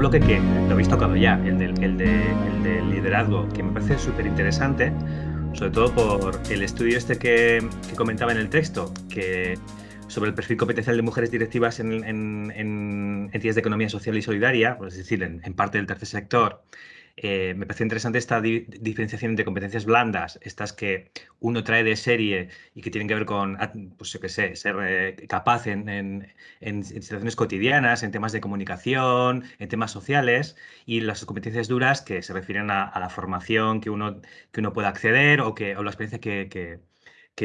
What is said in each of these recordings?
bloque que lo habéis tocado ya, el del, el de, el liderazgo, que me parece súper interesante, sobre todo por el estudio este que, que, comentaba en el texto, que sobre el perfil competencial de mujeres directivas en, en, en entidades de economía social y solidaria, es decir, en, en parte del tercer sector, eh, me parece interesante esta di diferenciación de competencias blandas, estas que uno trae de serie y que tienen que ver con, ah, pues yo qué sé, ser eh, capaz en, en, situaciones cotidianas, en temas de comunicación, en temas sociales, y las competencias duras que se refieren a, la formación que uno, que uno pueda acceder o, que, o la experiencia que, que,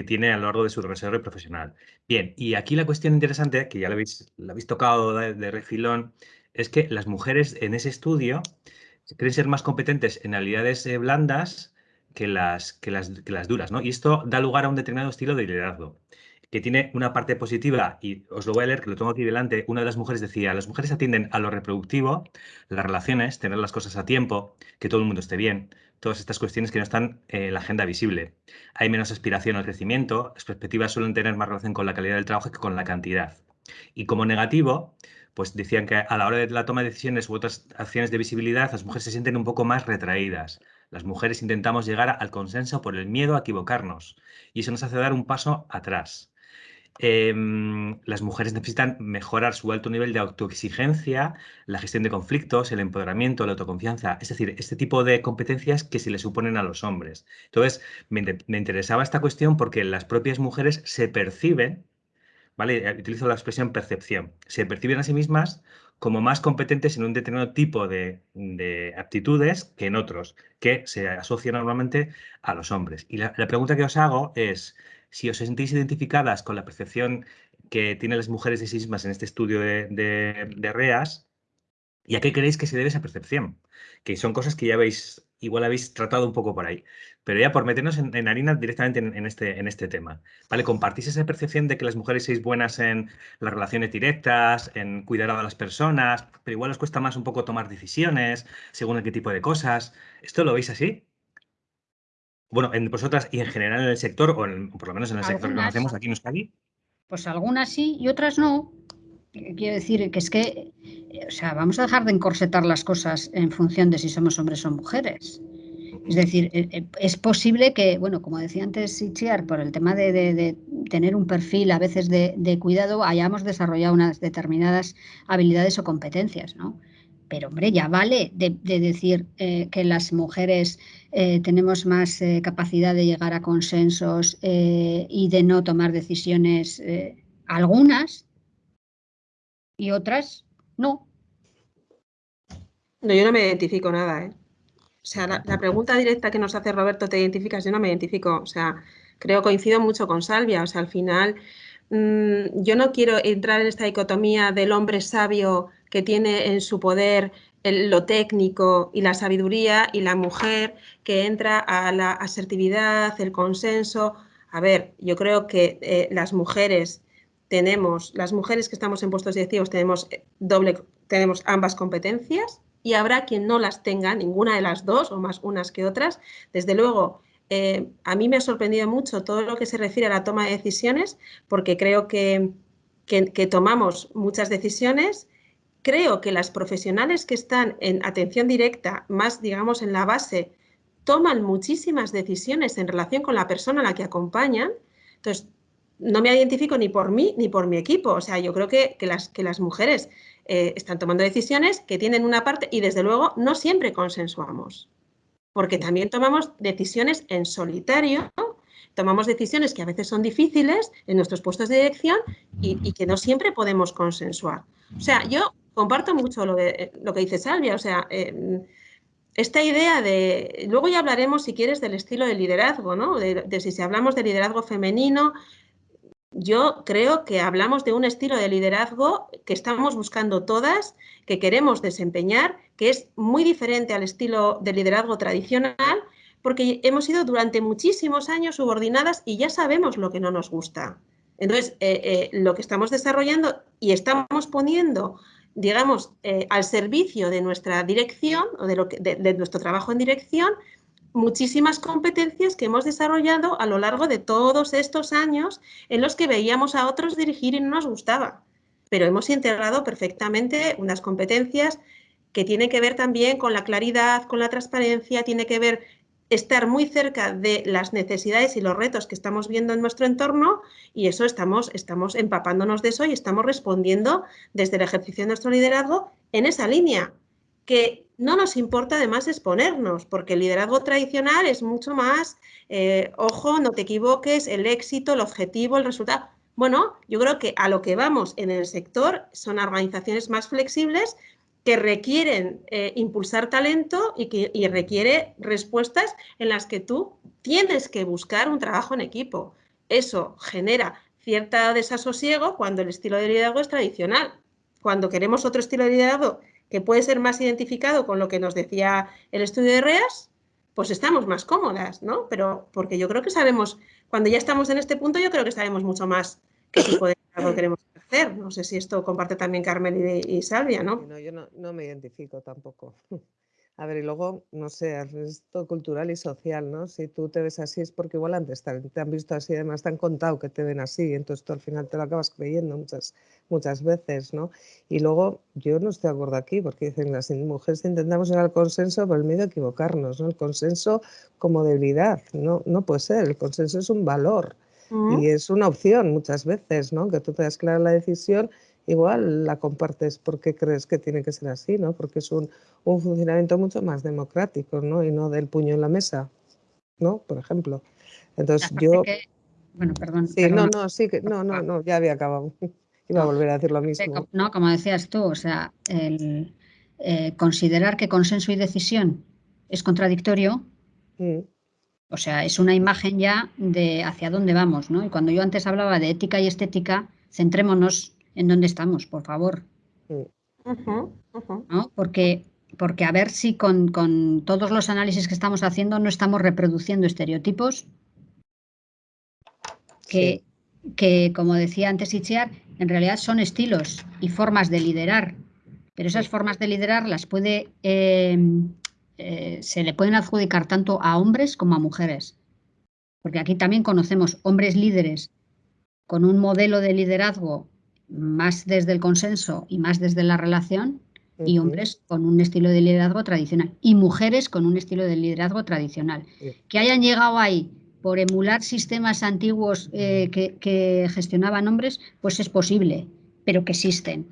tiene a lo largo de su desarrollo profesional. Bien, y aquí la cuestión interesante, que ya lo habéis, lo habéis tocado de, de refilón, es que las mujeres en ese estudio creen ser más competentes en habilidades eh, blandas que las, que, las, que las duras, ¿no? Y esto da lugar a un determinado estilo de liderazgo que tiene una parte positiva, y os lo voy a leer, que lo tengo aquí delante, una de las mujeres decía, las mujeres atienden a lo reproductivo, las relaciones, tener las cosas a tiempo, que todo el mundo esté bien, todas estas cuestiones que no están en la agenda visible. Hay menos aspiración al crecimiento, las perspectivas suelen tener más relación con la calidad del trabajo que con la cantidad. Y como negativo, pues decían que a la hora de la toma de decisiones u otras acciones de visibilidad, las mujeres se sienten un poco más retraídas. Las mujeres intentamos llegar al consenso por el miedo a equivocarnos y eso nos hace dar un paso atrás. Eh, las mujeres necesitan mejorar su alto nivel de autoexigencia, la gestión de conflictos, el empoderamiento, la autoconfianza, es decir, este tipo de competencias que se le suponen a los hombres. Entonces, me, me interesaba esta cuestión porque las propias mujeres se perciben Eh, utilizo la expresión percepción. Se perciben a sí mismas como más competentes en un determinado tipo de, de aptitudes que en otros, que se asocian normalmente a los hombres. Y la, pregunta que os hago es, si os sentís identificadas con la percepción que tienen las mujeres de sí mismas en este estudio de REAS, ¿y a qué creéis que se debe esa percepción? Que son cosas que ya habéis, igual habéis tratado un poco por ahí. Pero ya por meternos en, en harina directamente en, en, este, en este tema, ¿vale? ¿Compartís esa percepción de que las mujeres sois buenas en las relaciones directas, en cuidar a las personas, pero igual os cuesta más un poco tomar decisiones según el qué tipo de cosas? ¿Esto lo veis así? Bueno, en vosotras y en general en el sector, o en, por lo menos en el sector que conocemos aquí en Euskadi. Pues algunas sí y otras no. Quiero decir que es que, o sea, vamos a dejar de encorsetar las cosas en función de si somos hombres o mujeres. Es decir, eh, eh, es posible que, bueno, como decía antes Sichiar, por el tema de, de, tener un perfil a veces de, de, cuidado, hayamos desarrollado unas determinadas habilidades o competencias, ¿no? Pero, hombre, ya vale de, decir eh, que las mujeres eh, tenemos más eh, capacidad de llegar a consensos y de no tomar decisiones, algunas, y otras no. No, yo no me identifico nada, ¿eh? O sea, la, pregunta directa que nos hace Roberto, ¿te identificas? Yo no me identifico. O sea, creo coincido mucho con Salvia. O sea, al final, mmm, yo no quiero entrar en esta dicotomía del hombre sabio que tiene en su poder lo técnico y la sabiduría y la mujer que entra a la asertividad, el consenso. A ver, yo creo que eh, las mujeres tenemos, las mujeres que estamos en puestos directivos tenemos eh, doble, tenemos ambas competencias y habrá quien no las tenga, ninguna de las dos o más unas que otras. Desde luego, eh, a mí me ha sorprendido mucho todo lo que se refiere a la toma de decisiones, porque creo que, que, que tomamos muchas decisiones. Creo que las profesionales que están en atención directa, más digamos en la base, toman muchísimas decisiones en relación con la persona a la que acompañan. Entonces, no me identifico ni por mí ni por mi equipo. O sea, yo creo que, que, las, que las mujeres eh, están tomando decisiones que tienen una parte y desde luego no siempre consensuamos, porque también tomamos decisiones en solitario, tomamos decisiones que a veces son difíciles en nuestros puestos de dirección y, y que no siempre podemos consensuar. O sea, yo comparto mucho lo, de, lo que dice Salvia, o sea, eh, esta idea de, luego ya hablaremos si quieres del estilo de liderazgo, ¿no? De, de si, si hablamos de liderazgo femenino, yo creo que hablamos de un estilo de liderazgo que estamos buscando todas, que queremos desempeñar, que es muy diferente al estilo de liderazgo tradicional, porque hemos sido durante muchísimos años subordinadas y ya sabemos lo que no nos gusta. Entonces, eh, eh, lo que estamos desarrollando y estamos poniendo, digamos, eh, al servicio de nuestra dirección o de, nuestro trabajo en dirección, muchísimas competencias que hemos desarrollado a lo largo de todos estos años en los que veíamos a otros dirigir y no nos gustaba. pero hemos integrado perfectamente unas competencias que tienen que ver también con la claridad, con la transparencia, tiene que ver estar muy cerca de las necesidades y los retos que estamos viendo en nuestro entorno y eso estamos, estamos empapándonos de eso y estamos respondiendo desde el ejercicio de nuestro liderazgo en esa línea, que no nos importa además exponernos, porque el liderazgo tradicional es mucho más, eh, ojo, no te equivoques, el éxito, el objetivo, el resultado. Bueno, yo creo que a lo que vamos en el sector son organizaciones más flexibles que requieren eh, impulsar talento y que requiere respuestas en las que tú tienes que buscar un trabajo en equipo. Eso genera cierta desasosiego cuando el estilo de liderazgo es tradicional. Cuando queremos otro estilo de liderazgo que puede ser más identificado con lo que nos decía el estudio de REAS, pues estamos más cómodas, ¿no? Pero porque yo creo que sabemos, cuando ya estamos en este punto, yo creo que sabemos mucho más qué tipo de liderazgo queremos hacer. No sé si esto comparte también Carmen y, Salvia, ¿no? No, yo no, me identifico tampoco. A ver, y luego, no sé, es todo cultural y social, ¿no? Si tú te ves así es porque igual antes te, han visto así, además te han contado que te ven así, entonces tú al final te lo acabas creyendo muchas, muchas veces, ¿no? Y luego, yo no estoy de acuerdo aquí, porque dicen las mujeres intentamos llegar al consenso por el miedo a equivocarnos, ¿no? El consenso como debilidad, no, no puede ser, el consenso es un valor, y es una opción muchas veces, ¿no? Que tú te das clara la decisión, igual la compartes porque crees que tiene que ser así, ¿no? Porque es un, un funcionamiento mucho más democrático, ¿no? Y no del puño en la mesa, ¿no? Por ejemplo. Entonces yo... Bueno, perdón. Sí, no, no, sí que, no, no, no, ya había acabado. Iba a volver a decir lo mismo. No, como decías tú, o sea, el eh, considerar que consenso y decisión es contradictorio, mm. O sea, es una imagen ya de hacia dónde vamos, ¿no? Y cuando yo antes hablaba de ética y estética, centrémonos en dónde estamos, por favor. ¿No? Porque, porque a ver si con, todos los análisis que estamos haciendo no estamos reproduciendo estereotipos que, que como decía antes Itziar, en realidad son estilos y formas de liderar. Pero esas formas de liderar las puede eh, eh, se le pueden adjudicar tanto a hombres como a mujeres. Porque aquí también conocemos hombres líderes con un modelo de liderazgo más desde el consenso y más desde la relación y hombres con un estilo de liderazgo tradicional y mujeres con un estilo de liderazgo tradicional. Que hayan llegado ahí por emular sistemas antiguos eh, que gestionaban hombres, pues es posible, pero que existen.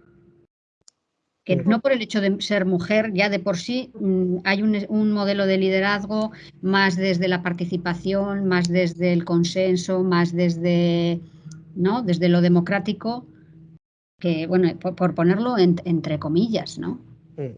Que no por el hecho de ser mujer, ya de por sí mm, hay un, modelo de liderazgo más desde la participación, más desde el consenso, más desde, ¿no? desde lo democrático, que, bueno, por, ponerlo entre comillas, ¿no?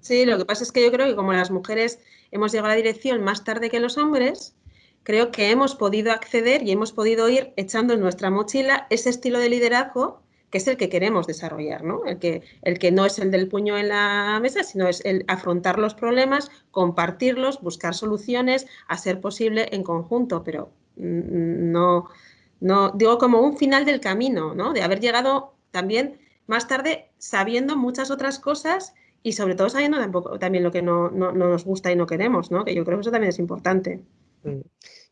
Sí, lo que pasa es que yo creo que como las mujeres hemos llegado a la dirección más tarde que los hombres, creo que hemos podido acceder y hemos podido ir echando en nuestra mochila ese estilo de liderazgo que es el que queremos desarrollar, ¿no? El que, el que no es el del puño en la mesa, sino es el afrontar los problemas, compartirlos, buscar soluciones, hacer posible en conjunto, pero mm, no, no, digo como un final del camino, ¿no? De haber llegado también más tarde sabiendo muchas otras cosas y sobre todo sabiendo tampoco, también lo que no, nos gusta y no queremos, ¿no? Que yo creo que eso también es importante. Mm.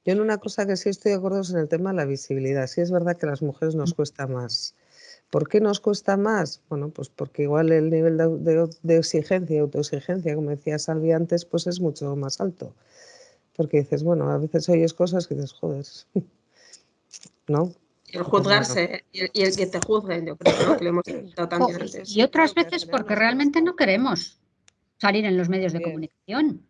Yo en una cosa que sí estoy de acuerdo es en el tema de la visibilidad. Sí es verdad que a las mujeres nos mm. cuesta más ¿Por qué nos cuesta más? Bueno, pues porque igual el nivel de, exigencia y autoexigencia, como decía Salvi antes, pues es mucho más alto. Porque dices, bueno, a veces oyes cosas que dices, joder, ¿no? El juzgarse y el, que te juzguen, yo creo que lo hemos visto también antes. Y otras veces porque realmente no queremos salir en los medios de comunicación.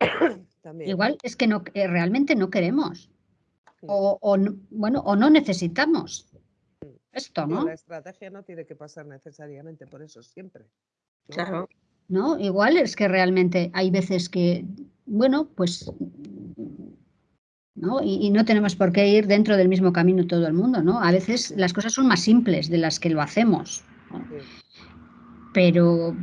Igual es que no, eh, realmente no queremos. O, o, bueno, o no necesitamos esto, ¿no? La estrategia no tiene que pasar necesariamente por eso siempre. Claro. ¿No? Igual es que realmente hay veces que, bueno, pues ¿no? Y, no tenemos por qué ir dentro del mismo camino todo el mundo, ¿no? A veces las cosas son más simples de las que lo hacemos. Pero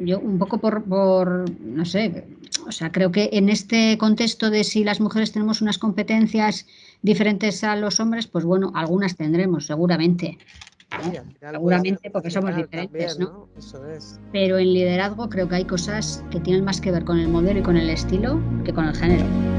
yo un poco por, por, no sé, o sea, creo que en este contexto de si las mujeres tenemos unas competencias diferentes a los hombres, pues bueno, algunas tendremos, seguramente. seguramente porque somos diferentes, ¿no? Pero en liderazgo creo que hay cosas que tienen más que ver con el modelo y con el estilo que con el género.